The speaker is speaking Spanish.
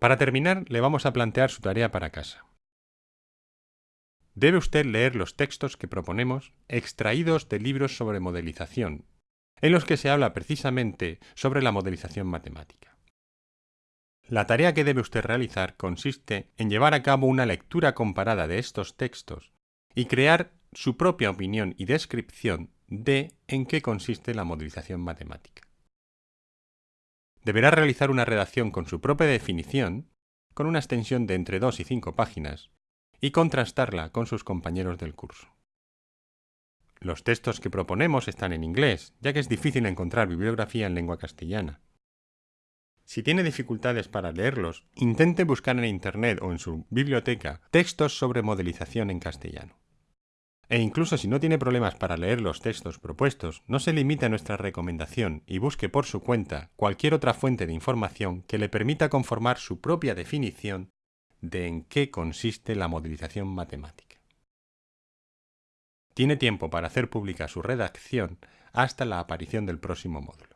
Para terminar, le vamos a plantear su tarea para casa. Debe usted leer los textos que proponemos extraídos de libros sobre modelización, en los que se habla precisamente sobre la modelización matemática. La tarea que debe usted realizar consiste en llevar a cabo una lectura comparada de estos textos y crear su propia opinión y descripción de en qué consiste la modelización matemática. Deberá realizar una redacción con su propia definición, con una extensión de entre 2 y 5 páginas, y contrastarla con sus compañeros del curso. Los textos que proponemos están en inglés, ya que es difícil encontrar bibliografía en lengua castellana. Si tiene dificultades para leerlos, intente buscar en Internet o en su biblioteca textos sobre modelización en castellano. E incluso si no tiene problemas para leer los textos propuestos, no se limite a nuestra recomendación y busque por su cuenta cualquier otra fuente de información que le permita conformar su propia definición de en qué consiste la modelización matemática. Tiene tiempo para hacer pública su redacción hasta la aparición del próximo módulo.